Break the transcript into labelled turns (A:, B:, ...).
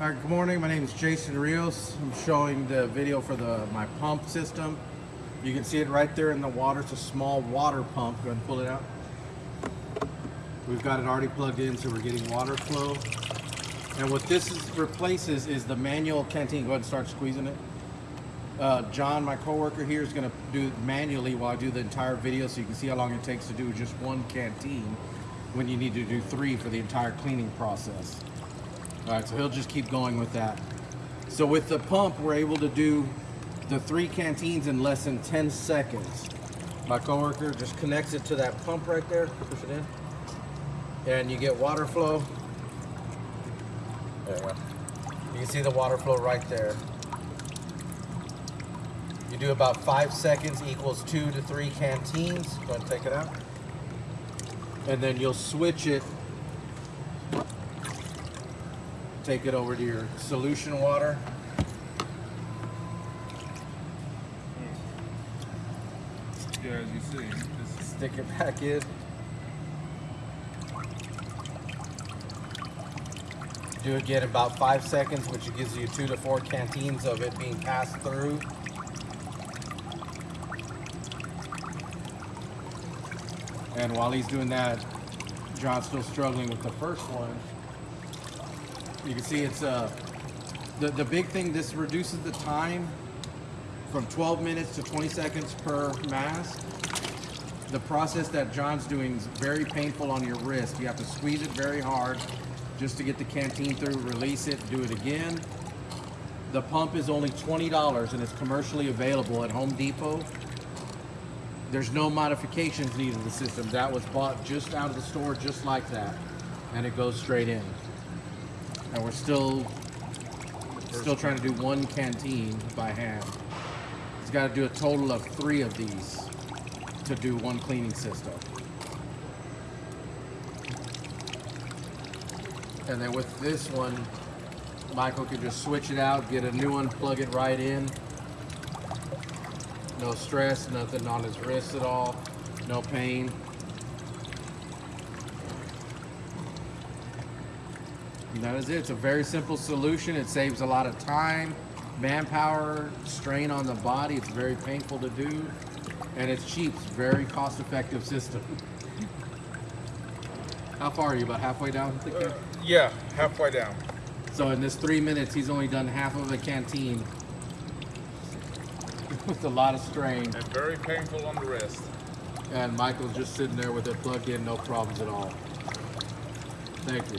A: All right, good morning. My name is Jason Rios. I'm showing the video for the my pump system. You can see it right there in the water. It's a small water pump. Go ahead and pull it out. We've got it already plugged in, so we're getting water flow. And what this is, replaces is the manual canteen. Go ahead and start squeezing it. Uh, John, my coworker here, is going to do it manually while I do the entire video, so you can see how long it takes to do just one canteen when you need to do three for the entire cleaning process. All right, so he'll just keep going with that. So with the pump, we're able to do the three canteens in less than 10 seconds. My coworker just connects it to that pump right there, push it in, and you get water flow. There you go. You can see the water flow right there. You do about five seconds equals two to three canteens. Go ahead and take it out. And then you'll switch it take it over to your solution water.
B: Yeah, as you see, this
A: Stick it back in. Do it again about five seconds, which gives you two to four canteens of it being passed through. And while he's doing that, John's still struggling with the first one. You can see it's uh, the, the big thing, this reduces the time from 12 minutes to 20 seconds per mask. The process that John's doing is very painful on your wrist. You have to squeeze it very hard just to get the canteen through, release it, do it again. The pump is only $20 and it's commercially available at Home Depot. There's no modifications needed to the system. That was bought just out of the store just like that. And it goes straight in. And we're still still trying to do one canteen by hand. He's got to do a total of three of these to do one cleaning system. And then with this one, Michael can just switch it out, get a new one, plug it right in. No stress, nothing on his wrist at all, no pain. And that is it. It's a very simple solution. It saves a lot of time, manpower, strain on the body. It's very painful to do. And it's cheap. It's a very cost-effective system. How far are you? About halfway down the can?
B: uh, yeah, halfway down.
A: So in this three minutes, he's only done half of a canteen with a lot of strain.
B: And very painful on the wrist.
A: And Michael's just sitting there with it plugged in, no problems at all. Thank you.